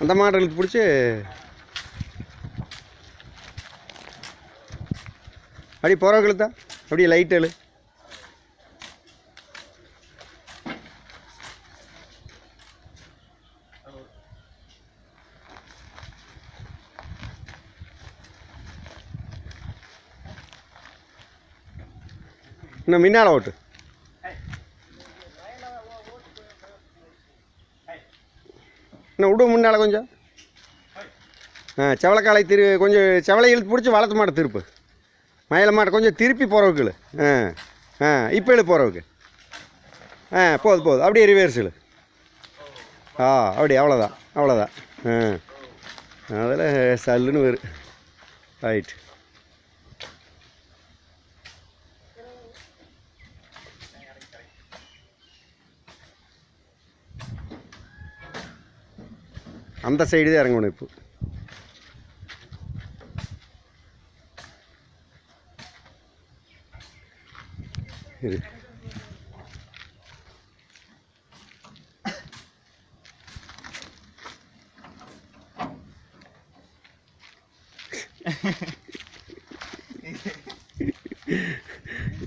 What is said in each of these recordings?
அந்த மாடுகளுக்கு பிடிச்சி அப்படி போகிறவங்களுக்கு தான் அப்படியே லைட்டு எழு இன்னும் முன்னால் ஓட்டு. இன்னும் விடு முன்னால் கொஞ்சம். ஆ செவலைக்காலை திரு கொஞ்சம் செவலை இழுத்து பிடிச்சி வளர்த்து மாட்டை திருப்பு. மயில மாட்டை கொஞ்சம் திருப்பி போகிறவுக்கு ஆ ஆ இப்போ இழு போகிறவுக்கு ஆ போதும் போதும் அப்படியே ரிவர்ஸ் ஆ அப்படி அவ்வளோதான் அவ்வளோதான் ஆ அதில் சல்லுன்னு வரும் ரைட் அந்த சைடு தான் இறங்கணும் இப்போ. இரு.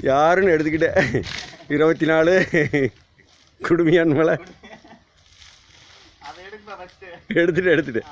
யாருன்னு எடுத்துக்கிட்டேன். இருபத்தி நாலு குடுமையான் மலை எடுத்துட்டு எடுத்துட்டு.